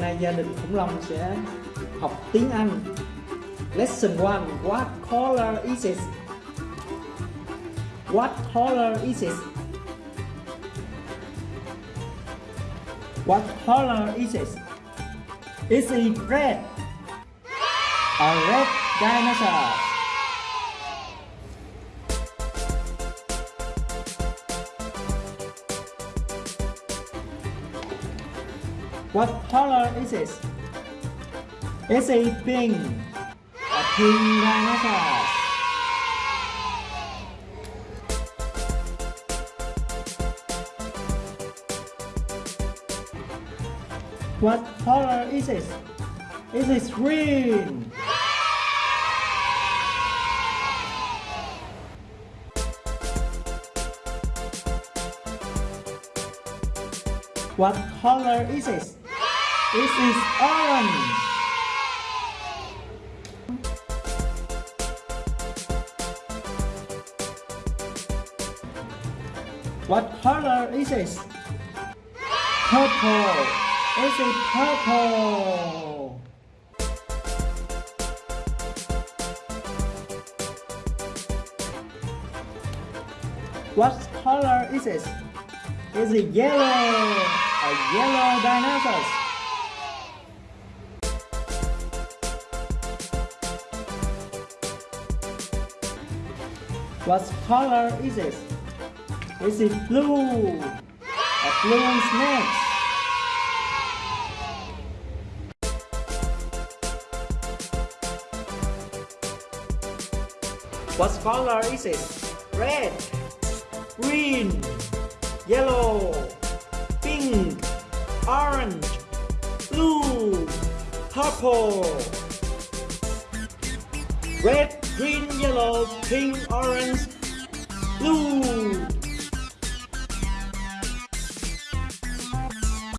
nay gia đình khủng long sẽ học tiếng Anh Lesson 1 What color is it? What color is it? What color is it? Is it red? A red dinosaur. What color is it? Is it pink? A pink dinosaur. What color is it? it? Is green? What color is it? It is orange. What color is this? Purple. Is it purple? What color is this? Is it yellow? A yellow dinosaur. What color is it? Is it blue? A blue snake. What color is it? Red, green, yellow, pink, orange, blue, purple. Red, green, yellow, pink, orange, blue.